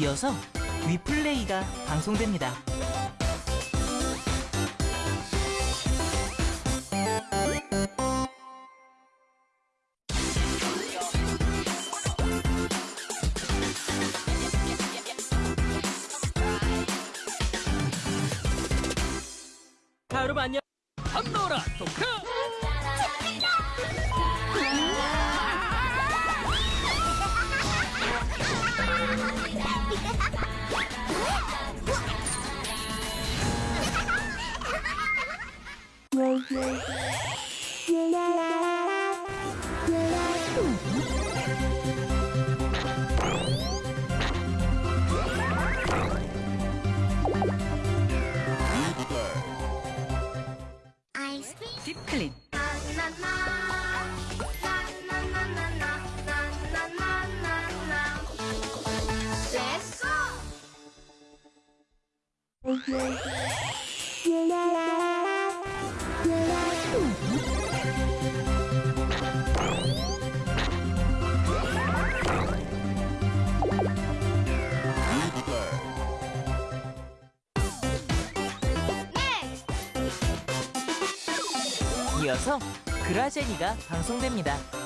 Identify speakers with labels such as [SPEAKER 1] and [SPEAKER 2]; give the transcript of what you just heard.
[SPEAKER 1] 이어서 위플레이가 방송됩니다.
[SPEAKER 2] 하루 안녕 한노라 토크
[SPEAKER 3] Let's!
[SPEAKER 1] 이어서 그라제니가 방송됩니다.